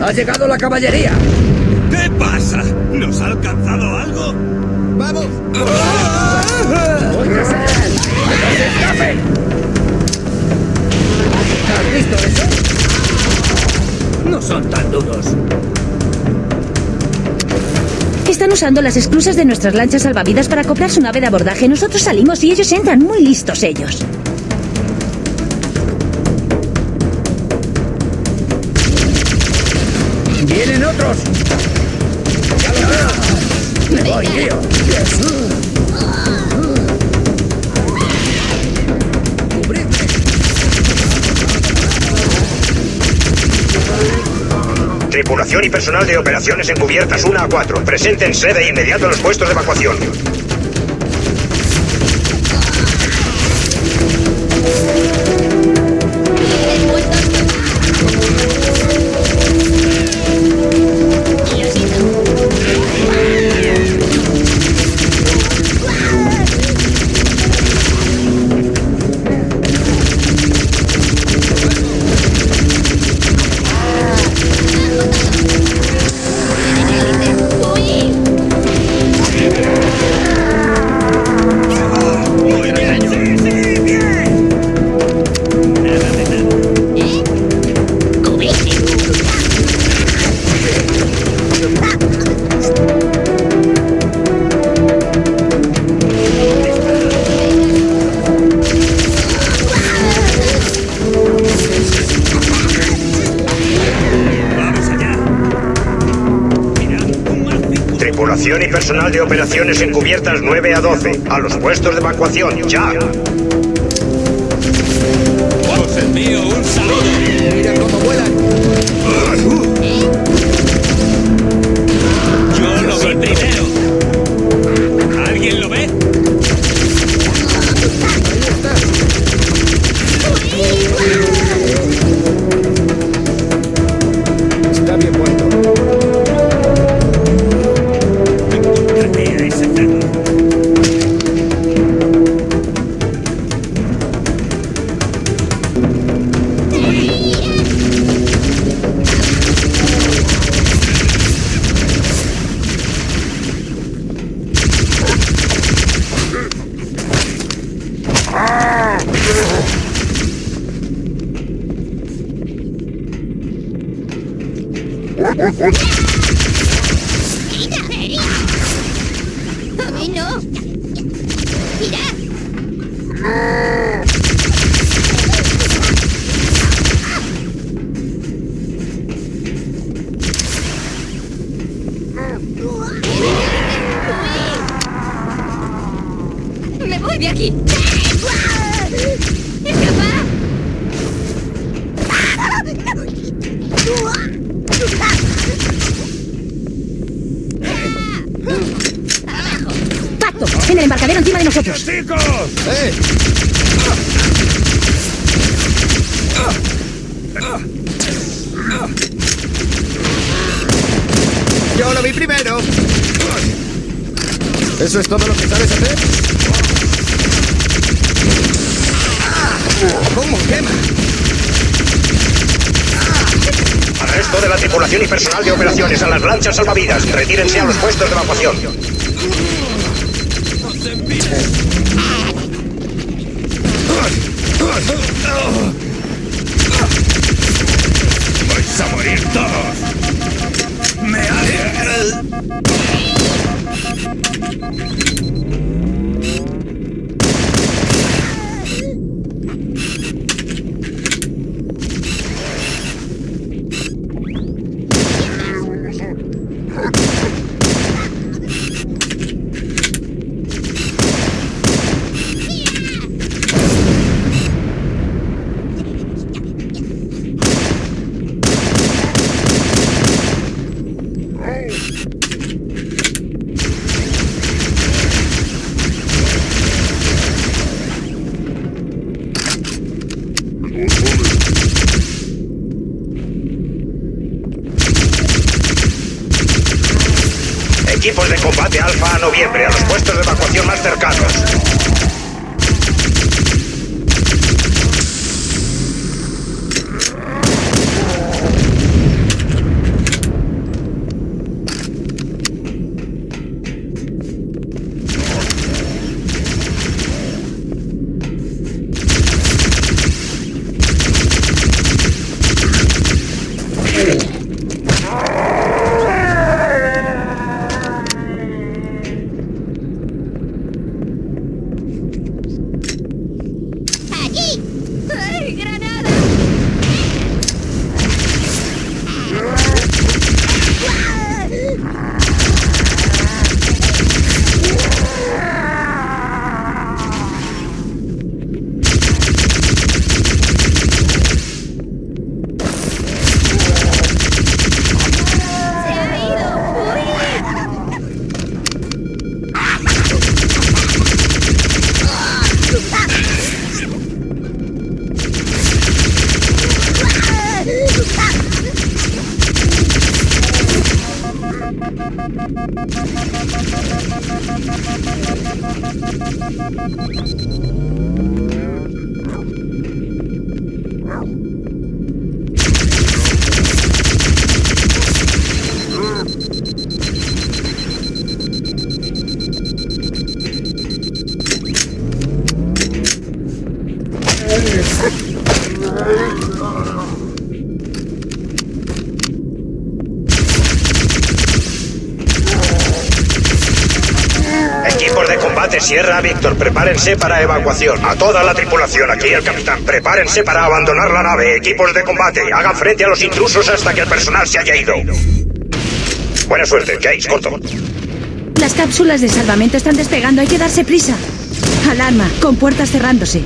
¡Ha llegado la caballería! ¿Qué pasa? ¿Nos ha alcanzado algo? ¡Vamos! ¡Que se escape! ¿Has visto eso? No son tan duros. Están usando las esclusas de nuestras lanchas salvavidas para acoplar su nave de abordaje. Nosotros salimos y ellos entran. Muy listos ellos. ¡Vienen otros! ¡Ya lo veo! ¡Me voy, tío! ¡Cubridme! Tripulación y personal de operaciones encubiertas 1 a 4. Preséntense de inmediato a los puestos de evacuación. Operaciones encubiertas 9 a 12. A los puestos de evacuación, ya. Os envío un saludo. ¡Mira cómo vuelan! Yo lo veo primero. ¿Alguien lo ve? En el embarcadero encima de nosotros. ¡Chicos! ¡Eh! ¡Yo lo vi primero! ¿Eso es todo lo que sabes hacer? ¿Cómo quema? Al resto de la tripulación y personal de operaciones a las lanchas salvavidas. Retírense a los puestos de evacuación. ¡Vais a morir todos! ¡Me ha... Equipos de combate alfa a noviembre a los puestos de evacuación más cercanos. ハハハハ! Equipos de combate Sierra Víctor, prepárense para evacuación. A toda la tripulación, aquí el capitán, prepárense para abandonar la nave. Equipos de combate, hagan frente a los intrusos hasta que el personal se haya ido. Buena suerte, Jace, corto. Las cápsulas de salvamento están despegando, hay que darse prisa. Alarma, con puertas cerrándose.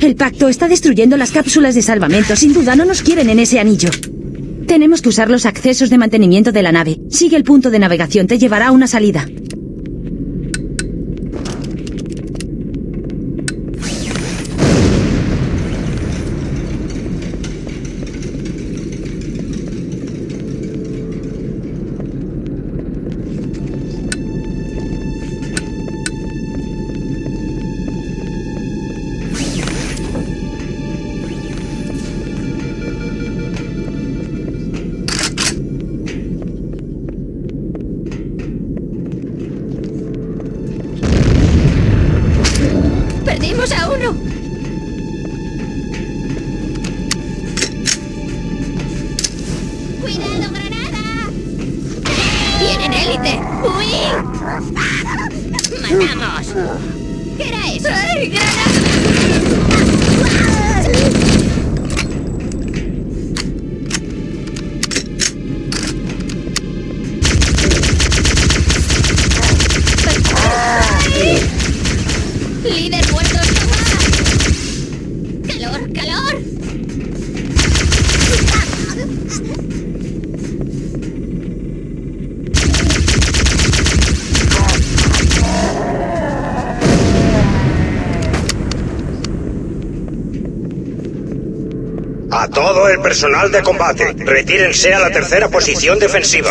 El pacto está destruyendo las cápsulas de salvamento. Sin duda no nos quieren en ese anillo. Tenemos que usar los accesos de mantenimiento de la nave. Sigue el punto de navegación, te llevará a una salida. Todo el personal de combate, retírense a la tercera posición defensiva.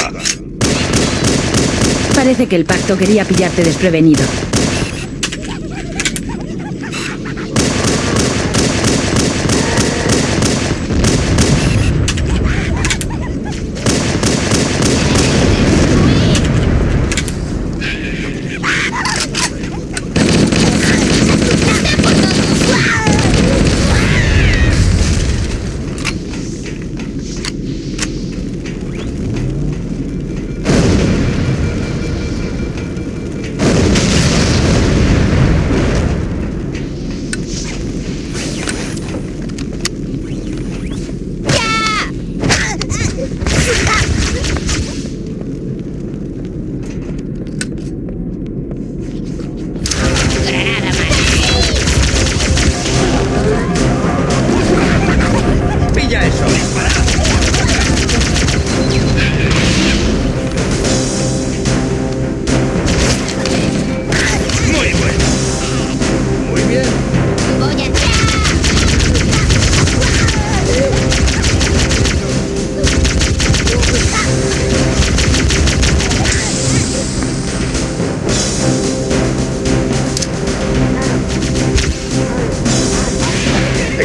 Parece que el pacto quería pillarte desprevenido.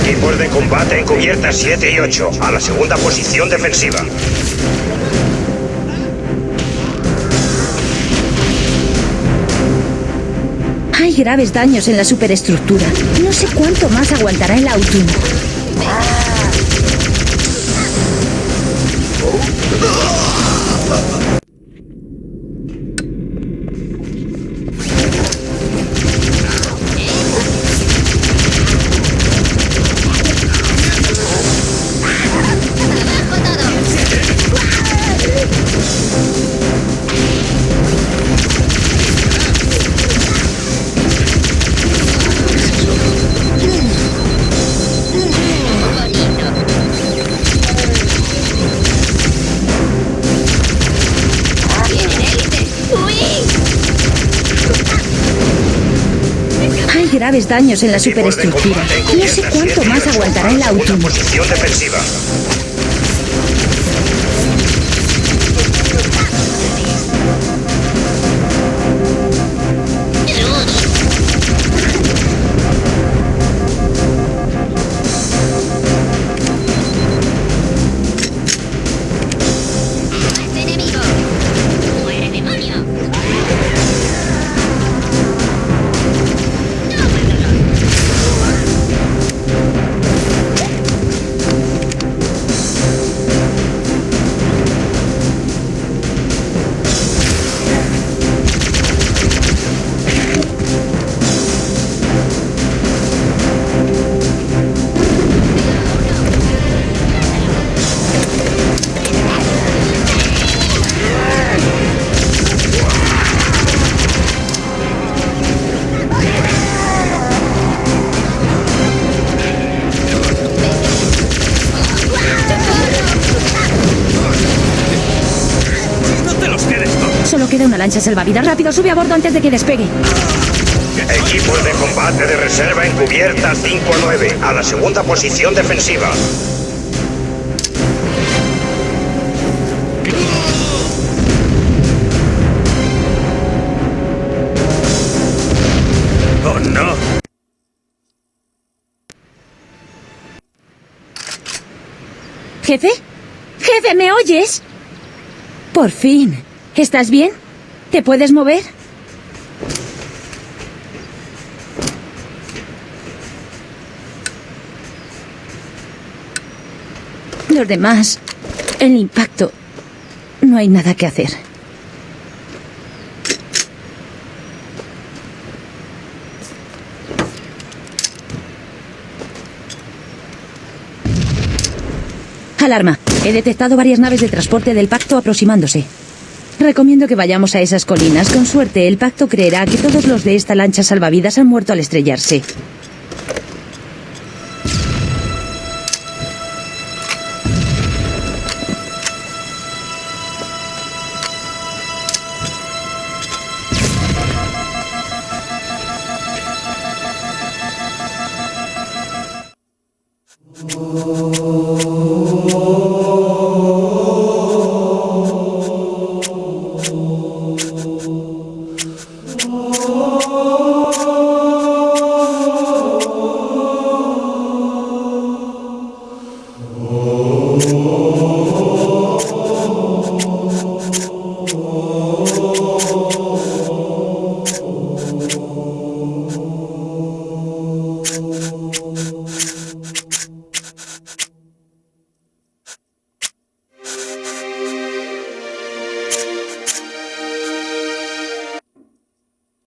Equipos de combate en cubiertas 7 y 8, a la segunda posición defensiva. Hay graves daños en la superestructura. No sé cuánto más aguantará el autónomo. Graves daños en la superestructura. No sé cuánto 7 y más 8, aguantará el autónomo. posición defensiva. Lancha salvavidas. Rápido, sube a bordo antes de que despegue. Equipos de combate de reserva en cubierta 5 a 9, a la segunda posición defensiva. ¡Oh, no! ¿Jefe? ¿Jefe, me oyes? Por fin. ¿Estás bien? ¿Te puedes mover? Los demás, el impacto, no hay nada que hacer. Alarma. He detectado varias naves de transporte del pacto aproximándose. Recomiendo que vayamos a esas colinas. Con suerte, el pacto creerá que todos los de esta lancha salvavidas han muerto al estrellarse.